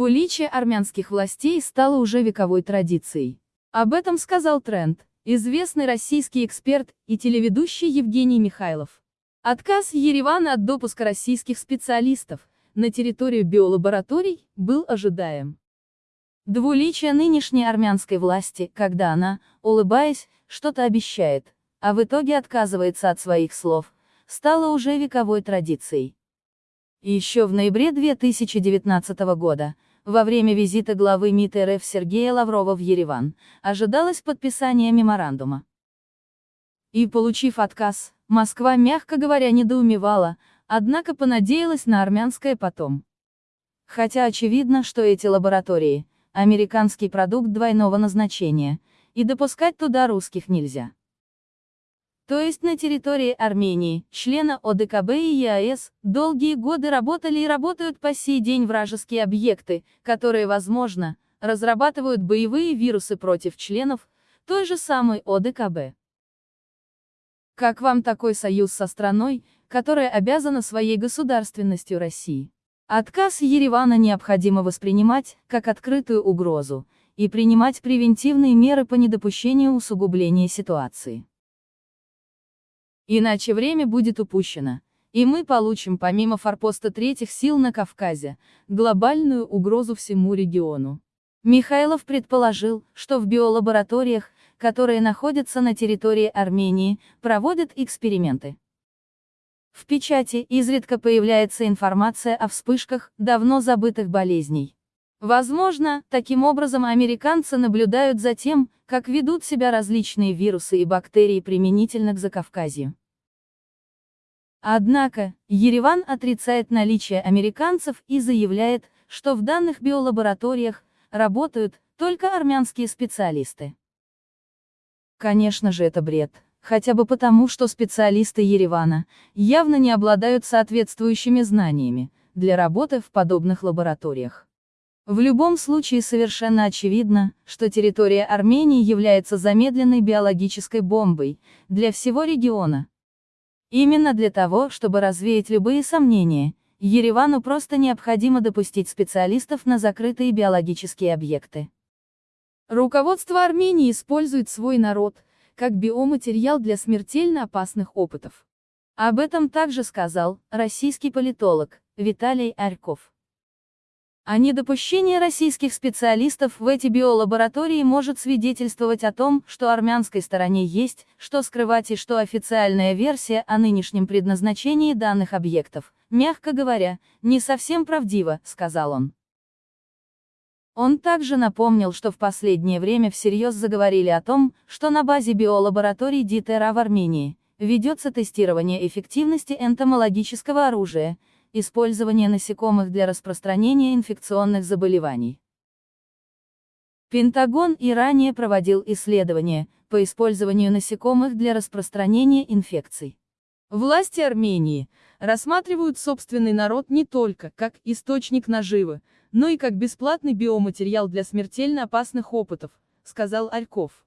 наличие армянских властей стало уже вековой традицией. Об этом сказал Тренд, известный российский эксперт и телеведущий Евгений Михайлов. Отказ Еревана от допуска российских специалистов на территорию биолабораторий был ожидаем. Двуличие нынешней армянской власти, когда она, улыбаясь, что-то обещает, а в итоге отказывается от своих слов, стало уже вековой традицией. Еще в ноябре 2019 года, во время визита главы МИД РФ Сергея Лаврова в Ереван, ожидалось подписание меморандума. И получив отказ, Москва, мягко говоря, недоумевала, однако понадеялась на армянское потом. Хотя очевидно, что эти лаборатории – американский продукт двойного назначения, и допускать туда русских нельзя. То есть на территории Армении, члена ОДКБ и ЕАЭС, долгие годы работали и работают по сей день вражеские объекты, которые, возможно, разрабатывают боевые вирусы против членов той же самой ОДКБ. Как вам такой союз со страной, которая обязана своей государственностью России? Отказ Еревана необходимо воспринимать, как открытую угрозу, и принимать превентивные меры по недопущению усугубления ситуации. Иначе время будет упущено, и мы получим помимо форпоста третьих сил на Кавказе, глобальную угрозу всему региону. Михайлов предположил, что в биолабораториях, которые находятся на территории Армении, проводят эксперименты. В печати изредка появляется информация о вспышках давно забытых болезней. Возможно, таким образом американцы наблюдают за тем, как ведут себя различные вирусы и бактерии применительно к Закавказью. Однако, Ереван отрицает наличие американцев и заявляет, что в данных биолабораториях работают только армянские специалисты. Конечно же это бред, хотя бы потому, что специалисты Еревана явно не обладают соответствующими знаниями для работы в подобных лабораториях. В любом случае совершенно очевидно, что территория Армении является замедленной биологической бомбой для всего региона, Именно для того, чтобы развеять любые сомнения, Еревану просто необходимо допустить специалистов на закрытые биологические объекты. Руководство Армении использует свой народ, как биоматериал для смертельно опасных опытов. Об этом также сказал российский политолог Виталий Арьков. А недопущение российских специалистов в эти биолаборатории может свидетельствовать о том, что армянской стороне есть, что скрывать и что официальная версия о нынешнем предназначении данных объектов, мягко говоря, не совсем правдива, сказал он. Он также напомнил, что в последнее время всерьез заговорили о том, что на базе биолабораторий ДИТЕРА в Армении ведется тестирование эффективности энтомологического оружия, Использование насекомых для распространения инфекционных заболеваний. Пентагон и ранее проводил исследования по использованию насекомых для распространения инфекций. Власти Армении рассматривают собственный народ не только как источник наживы, но и как бесплатный биоматериал для смертельно опасных опытов, сказал Альков.